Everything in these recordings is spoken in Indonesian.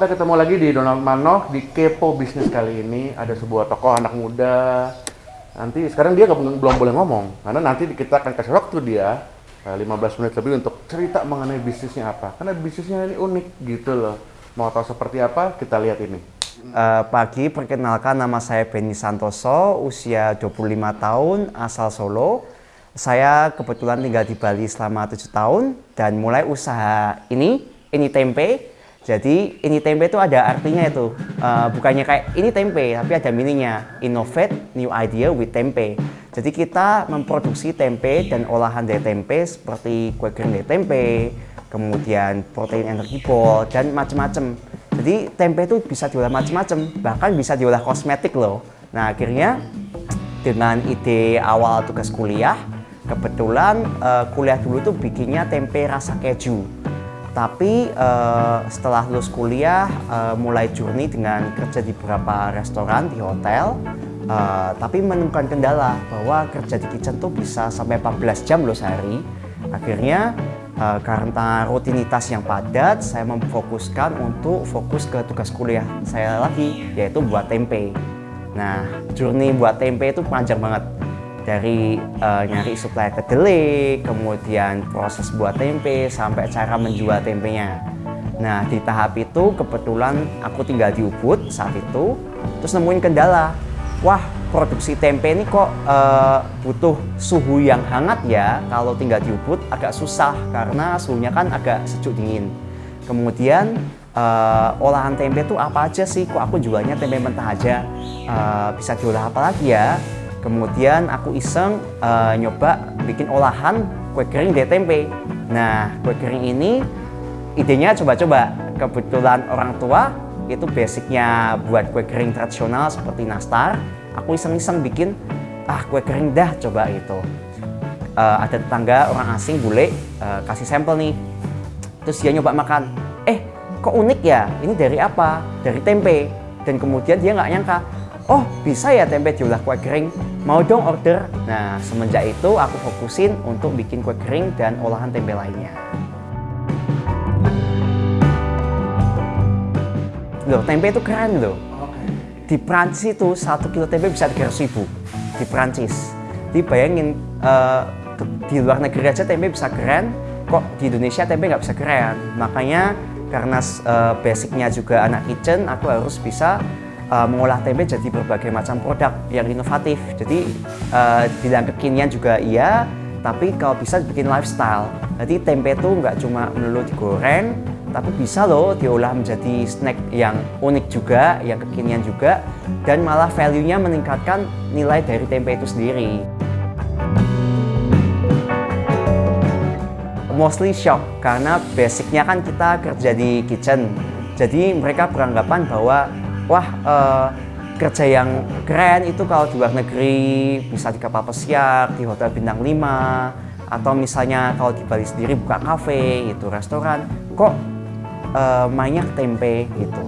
Oke, ketemu lagi di Donald Manoh di Kepo Bisnis kali ini. Ada sebuah tokoh anak muda. Nanti sekarang dia belum boleh ngomong karena nanti kita akan kasih waktu dia eh, 15 menit lebih untuk cerita mengenai bisnisnya apa. Karena bisnisnya ini unik gitu loh. Mau tahu seperti apa? Kita lihat ini. Eh, pagi, perkenalkan nama saya Benny Santoso, usia 25 tahun, asal Solo. Saya kebetulan tinggal di Bali selama 7 tahun dan mulai usaha ini, ini tempe. Jadi ini tempe itu ada artinya itu, Eh, bukannya kayak ini tempe, tapi ada mininya, innovate new idea with tempe. Jadi kita memproduksi tempe dan olahan dari tempe seperti kue kering dari tempe, kemudian protein energi ball dan macam-macam. Jadi tempe itu bisa diolah macam-macam, bahkan bisa diolah kosmetik loh. Nah akhirnya dengan ide awal tugas kuliah, kebetulan eh, kuliah dulu tuh bikinnya tempe rasa keju. Tapi eh, setelah lulus kuliah, eh, mulai journey dengan kerja di beberapa restoran, di hotel. Eh, tapi menemukan kendala bahwa kerja di kitchen tuh bisa sampai 14 jam loh sehari. Akhirnya eh, karena rutinitas yang padat, saya memfokuskan untuk fokus ke tugas kuliah saya lagi, yaitu buat tempe. Nah, journey buat tempe itu panjang banget. Dari eh, nyari supply kedelai, kemudian proses buat tempe, sampai cara menjual tempenya. Nah, di tahap itu kebetulan aku tinggal di Ubud saat itu, terus nemuin kendala. Wah, produksi tempe ini kok eh, butuh suhu yang hangat ya. Kalau tinggal di Ubud agak susah karena suhunya kan agak sejuk dingin. Kemudian eh, olahan tempe itu apa aja sih? Kok aku jualnya tempe mentah aja? Eh, bisa diolah apa lagi ya? Kemudian aku iseng eh, nyoba bikin olahan kue kering dari tempe. Nah, kue kering ini idenya coba-coba. Kebetulan orang tua itu basicnya buat kue kering tradisional seperti nastar. Aku iseng-iseng bikin ah kue kering dah coba itu. Eh, ada tetangga orang asing bule eh, kasih sampel nih. Terus dia nyoba makan. Eh, kok unik ya? Ini dari apa? Dari tempe. Dan kemudian dia nggak nyangka, oh bisa ya tempe diolah kue kering? Mau dong order? Nah, semenjak itu aku fokusin untuk bikin kue kering dan olahan tempe lainnya. Loh, tempe itu keren loh. Di Prancis itu satu kilo tempe bisa 300 ribu di Prancis. Jadi bayangin eh, di luar negeri aja tempe bisa keren, kok di Indonesia tempe nggak bisa keren. Makanya karena eh, basicnya juga anak kitchen, aku harus bisa eh, mengolah tempe jadi berbagai macam produk yang inovatif. Jadi eh, bilang kekinian juga iya, tapi kalau bisa bikin lifestyle. Jadi tempe itu nggak cuma melulu digoreng, tapi bisa loh diolah menjadi snack yang unik juga, yang kekinian juga, dan malah value-nya meningkatkan nilai dari tempe itu sendiri. Mostly shock, karena basicnya kan kita kerja di kitchen, jadi mereka beranggapan bahwa, wah eh, kerja yang keren itu kalau di luar negeri bisa di kapal pesiar, di hotel bintang 5, atau misalnya kalau di Bali sendiri buka kafe, itu restoran, kok eh, mainnya ke tempe gitu.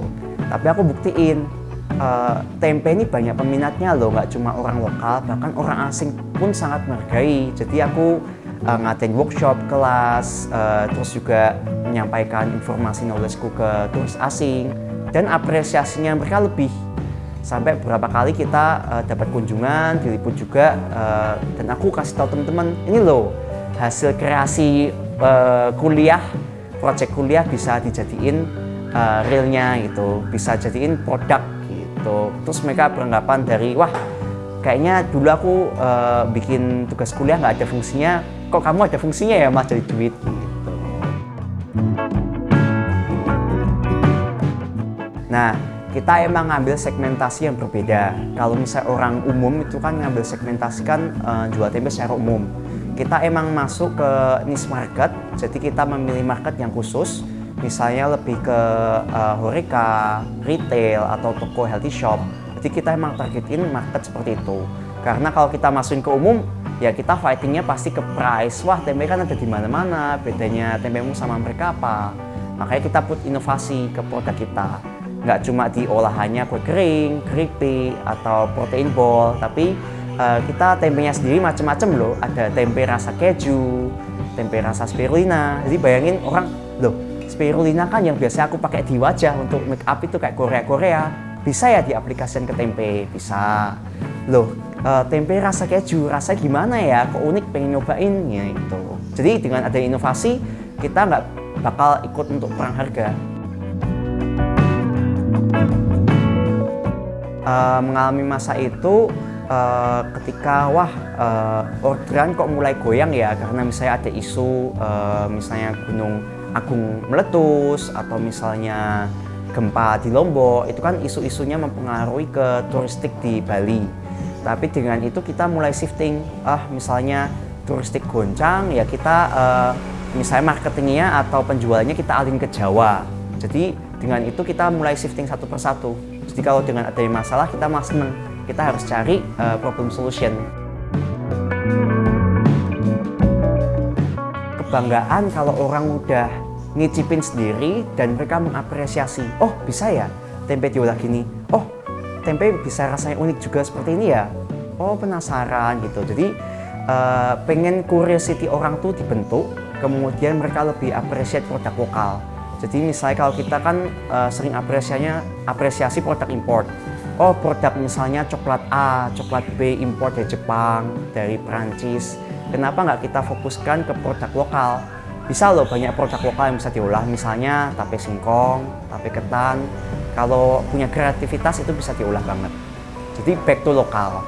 Tapi aku buktiin eh, tempe ini banyak peminatnya loh, nggak cuma orang lokal, bahkan orang asing pun sangat menghargai. Jadi aku eh, ngadain workshop, kelas, eh, terus juga menyampaikan informasi knowledgeku ke turis asing dan apresiasinya mereka lebih. Sampai beberapa kali kita eh, dapat kunjungan, diliput juga, eh, dan aku kasih tahu teman-teman, ini loh hasil kreasi eh, kuliah project kuliah bisa dijadiin uh, realnya gitu, bisa jadiin produk gitu. Terus mereka beranggapan dari wah kayaknya dulu aku uh, bikin tugas kuliah nggak ada fungsinya, kok kamu ada fungsinya ya mas jadi duit gitu. Nah, kita emang ngambil segmentasi yang berbeda. Kalau misalnya orang umum itu kan ngambil segmentasi kan uh, jual tempe secara umum. Kita emang masuk ke niche market, jadi kita memilih market yang khusus. Misalnya lebih ke uh, horeca, retail, atau toko healthy shop. Jadi kita emang targetin market seperti itu. Karena kalau kita masukin ke umum, ya kita fightingnya pasti ke price. Wah tempe kan ada di mana-mana, bedanya tempemu sama mereka apa? Makanya kita put inovasi ke produk kita nggak cuma di olahannya kue kering, keripik, atau protein ball, tapi uh, kita tempenya sendiri macam-macam loh. Ada tempe rasa keju, tempe rasa spirulina. Jadi bayangin orang, loh spirulina kan yang biasa aku pakai di wajah untuk make up itu kayak Korea-Korea. Bisa ya diaplikasikan ke tempe? Bisa. Loh, uh, tempe rasa keju, rasa gimana ya? Kok unik pengen nyobain? Ya itu. Jadi dengan ada inovasi, kita nggak bakal ikut untuk perang harga. Uh, mengalami masa itu uh, ketika wah uh, orderan kok mulai goyang ya karena misalnya ada isu uh, misalnya gunung agung meletus atau misalnya gempa di Lombok itu kan isu-isunya mempengaruhi ke turistik di Bali. Tapi dengan itu kita mulai shifting ah misalnya turistik goncang ya kita uh, misalnya marketingnya atau penjualnya kita alih ke Jawa jadi dengan itu kita mulai shifting satu persatu. Jadi kalau dengan adanya masalah kita malah seneng. Kita harus cari uh, problem solution. Kebanggaan kalau orang udah ngicipin sendiri dan mereka mengapresiasi oh bisa ya tempe diolah gini? Oh tempe bisa rasanya unik juga seperti ini ya? Oh penasaran gitu. Jadi uh, pengen curiosity orang tuh dibentuk kemudian mereka lebih appreciate produk lokal jadi misalnya kalau kita kan uh, sering apresiasinya apresiasi produk import. Oh produk misalnya coklat A, coklat B import dari Jepang, dari Prancis kenapa nggak kita fokuskan ke produk lokal? Bisa loh banyak produk lokal yang bisa diolah. Misalnya tape singkong, tape ketan. Kalau punya kreativitas itu bisa diolah banget. Jadi back to lokal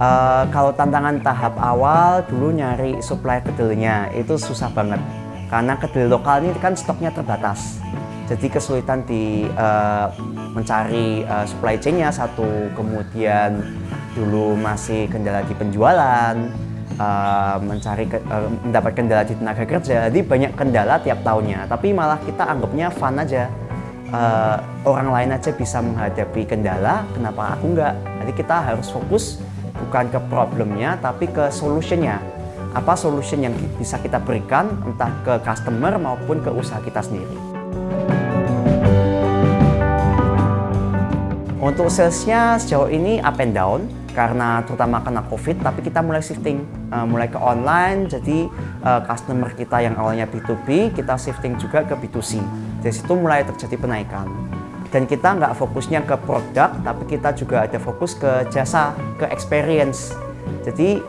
uh, kalau tantangan tahap awal dulu nyari supply kedelnya itu susah banget karena kedelai lokal ini kan stoknya terbatas jadi kesulitan di uh, mencari uh, supply chainnya satu kemudian dulu masih kendala di penjualan, uh, mencari ke, uh, mendapat kendala di tenaga kerja, jadi banyak kendala tiap tahunnya. Tapi malah kita anggapnya fun aja. Uh, orang lain aja bisa menghadapi kendala, kenapa aku enggak? Jadi kita harus fokus bukan ke problemnya, tapi ke solutionnya. Apa solution yang bisa kita berikan, entah ke customer maupun ke usaha kita sendiri. Untuk salesnya sejauh ini up and down, karena terutama kena covid tapi kita mulai shifting uh, mulai ke online jadi uh, customer kita yang awalnya B2B kita shifting juga ke B2C dari situ mulai terjadi penaikan dan kita nggak fokusnya ke produk tapi kita juga ada fokus ke jasa ke experience. Jadi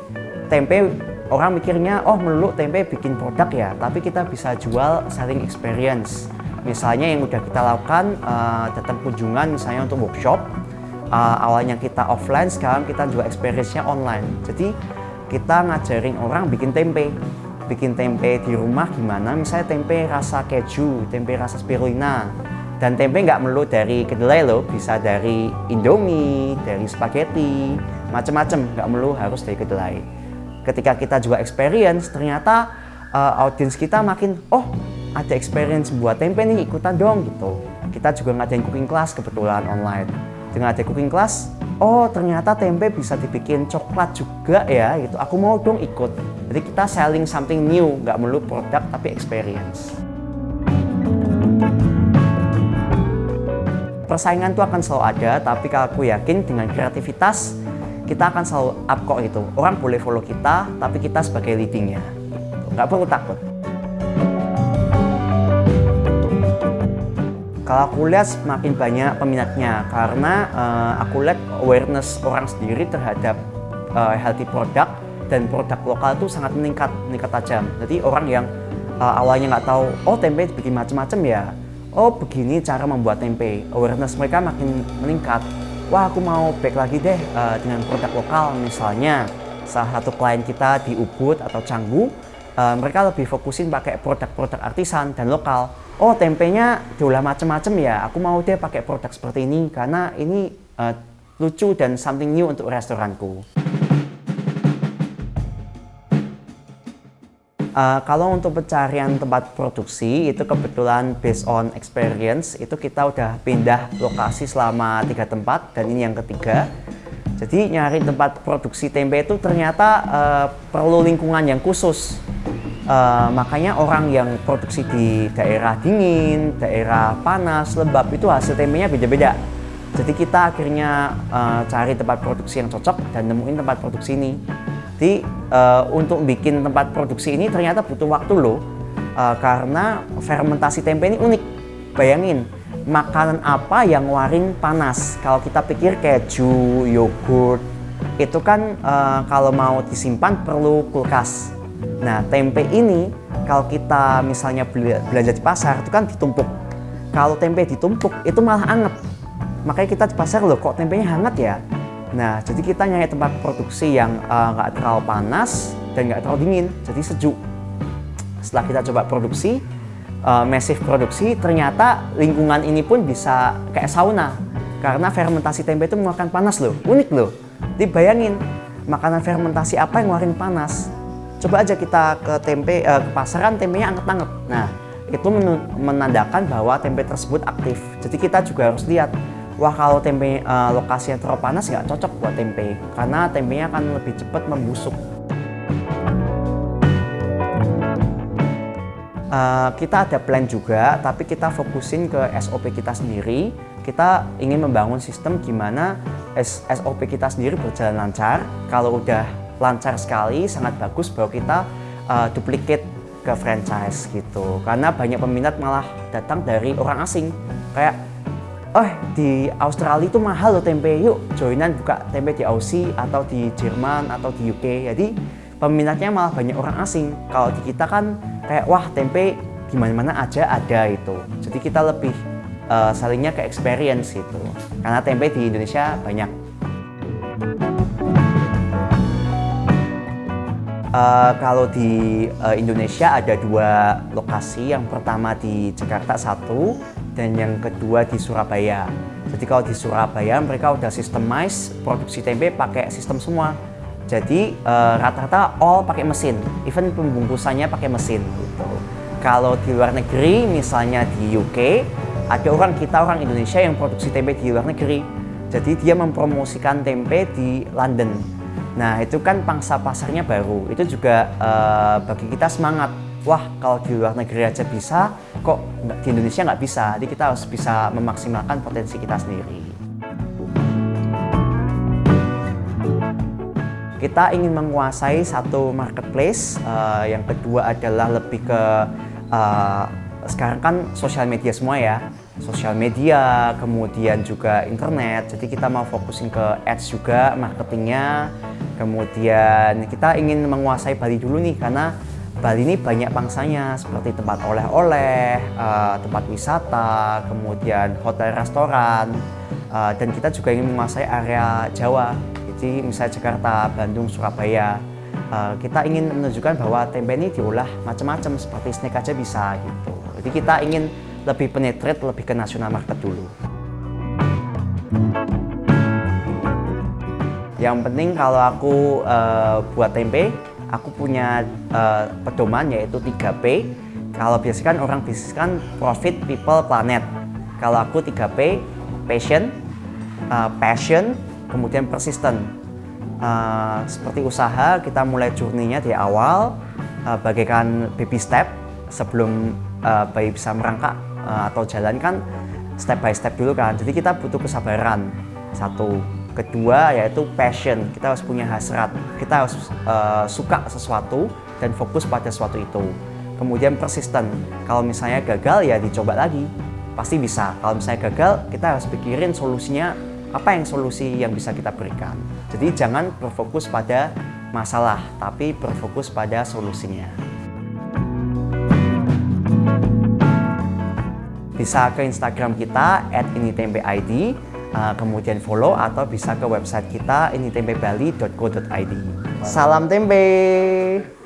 tempe orang mikirnya oh melulu tempe bikin produk ya tapi kita bisa jual selling experience. Misalnya yang udah kita lakukan uh, datang kunjungan misalnya untuk workshop uh, awalnya kita offline sekarang kita juga experience-nya online. Jadi kita ngajarin orang bikin tempe. Bikin tempe di rumah gimana? Misalnya tempe rasa keju tempe rasa spirulina dan tempe nggak melulu dari kedelai loh bisa dari indomie dari spaghetti macam-macam nggak melulu harus dari kedelai. Ketika kita juga experience ternyata uh, audiens kita makin oh ada experience buat tempe nih ikutan dong gitu. Kita juga ngadain cooking class kebetulan online. Dengan ada cooking class oh ternyata tempe bisa dibikin coklat juga ya gitu. Aku mau dong ikut. Jadi kita selling something new nggak melulu produk tapi experience persaingan itu akan selalu ada tapi kalau aku yakin dengan kreativitas kita akan selalu up kok itu. Orang boleh follow kita tapi kita sebagai leadingnya. Nggak perlu takut. Kalau aku lihat semakin banyak peminatnya karena uh, aku lihat awareness orang sendiri terhadap uh, healthy product dan produk lokal itu sangat meningkat, meningkat tajam. Jadi orang yang uh, awalnya nggak tahu, oh tempe bikin macam-macam ya, oh begini cara membuat tempe, awareness mereka makin meningkat. Wah aku mau back lagi deh uh, dengan produk lokal. Misalnya salah satu klien kita di Ubud atau Canggu, uh, mereka lebih fokusin pakai produk-produk artisan dan lokal. Oh tempenya diolah macam-macam ya. Aku mau deh pakai produk seperti ini karena ini uh, lucu dan something new untuk restoranku Uh, kalau untuk pencarian tempat produksi itu kebetulan based on experience itu kita udah pindah lokasi selama tiga tempat dan ini yang ketiga. Jadi nyari tempat produksi tempe itu ternyata uh, perlu lingkungan yang khusus. Uh, makanya orang yang produksi di daerah dingin, daerah panas, lembab itu hasil tempenya beda-beda. Jadi kita akhirnya uh, cari tempat produksi yang cocok dan nemuin tempat produksi ini. Jadi uh, untuk bikin tempat produksi ini ternyata butuh waktu loh, uh, karena fermentasi tempe ini unik. Bayangin, makanan apa yang waring panas? Kalau kita pikir keju, yogurt, itu kan uh, kalau mau disimpan perlu kulkas. Nah, tempe ini kalau kita misalnya belanja di pasar itu kan ditumpuk. Kalau tempe ditumpuk itu malah anget. Makanya kita di pasar loh kok tempenya hangat ya. Nah, jadi kita nyari tempat produksi yang nggak uh, terlalu panas dan nggak terlalu dingin, jadi sejuk. Setelah kita coba produksi, uh, massive produksi, ternyata lingkungan ini pun bisa kayak sauna. Karena fermentasi tempe itu mengeluarkan panas loh, unik loh. Dibayangin, makanan fermentasi apa yang ngeluarin panas? Coba aja kita ke tempe uh, ke pasaran tempenya anget-anget. Nah, itu menandakan bahwa tempe tersebut aktif. Jadi kita juga harus lihat, wah kalau tempe uh, lokasinya terlalu panas nggak cocok buat tempe, karena tempenya akan lebih cepat membusuk. Uh, kita ada plan juga, tapi kita fokusin ke SOP kita sendiri. Kita ingin membangun sistem gimana SOP kita sendiri berjalan lancar. Kalau udah lancar sekali, sangat bagus bahwa kita uh, duplicate ke franchise gitu. Karena banyak peminat malah datang dari orang asing. Kayak, oh di Australia itu mahal loh tempe, yuk joinan buka tempe di Aussie atau di Jerman atau di UK. Jadi peminatnya malah banyak orang asing. Kalau di kita kan kayak wah tempe gimana-mana aja ada itu. Jadi kita lebih uh, salingnya ke experience gitu. Karena tempe di Indonesia banyak. Uh, kalau di uh, Indonesia ada dua lokasi, yang pertama di Jakarta satu, dan yang kedua di Surabaya. Jadi kalau di Surabaya mereka udah sistemize produksi tempe pakai sistem semua. Jadi rata-rata uh, all pakai mesin, even pembungkusannya pakai mesin gitu. Kalau di luar negeri, misalnya di UK, ada orang kita orang Indonesia yang produksi tempe di luar negeri. Jadi dia mempromosikan tempe di London. Nah itu kan pangsa pasarnya baru. Itu juga uh, bagi kita semangat. Wah kalau di luar negeri aja bisa, kok di Indonesia nggak bisa. Jadi kita harus bisa memaksimalkan potensi kita sendiri. kita ingin menguasai satu marketplace. Uh, yang kedua adalah lebih ke uh, sekarang kan sosial media semua ya, sosial media, kemudian juga internet. Jadi kita mau fokusin ke ads juga, marketingnya. Kemudian kita ingin menguasai Bali dulu nih karena Bali ini banyak pangsanya seperti tempat oleh-oleh, uh, tempat wisata, kemudian hotel restoran, uh, dan kita juga ingin menguasai area Jawa jadi misalnya Jakarta, Bandung, Surabaya, uh, kita ingin menunjukkan bahwa tempe ini diolah macam-macam seperti snack aja bisa gitu. Jadi kita ingin lebih penetrate, lebih ke nasional market dulu. Yang penting kalau aku uh, buat tempe, aku punya uh, pedoman yaitu 3P. Kalau biasanya orang bisnis kan profit, people, planet. Kalau aku 3P, passion, uh, passion, kemudian persisten. Uh, seperti usaha, kita mulai journey-nya di awal, uh, bagaikan baby step sebelum uh, bayi bisa merangkak uh, atau jalan kan step by step dulu kan. Jadi kita butuh kesabaran. Satu. Kedua yaitu passion. Kita harus punya hasrat. Kita harus uh, suka sesuatu dan fokus pada sesuatu itu. Kemudian persisten. Kalau misalnya gagal ya dicoba lagi. Pasti bisa. Kalau misalnya gagal, kita harus pikirin solusinya apa yang solusi yang bisa kita berikan. Jadi jangan berfokus pada masalah, tapi berfokus pada solusinya. Bisa ke Instagram kita @initempeid, uh, kemudian follow atau bisa ke website kita initempebali.co.id. Salam tempe!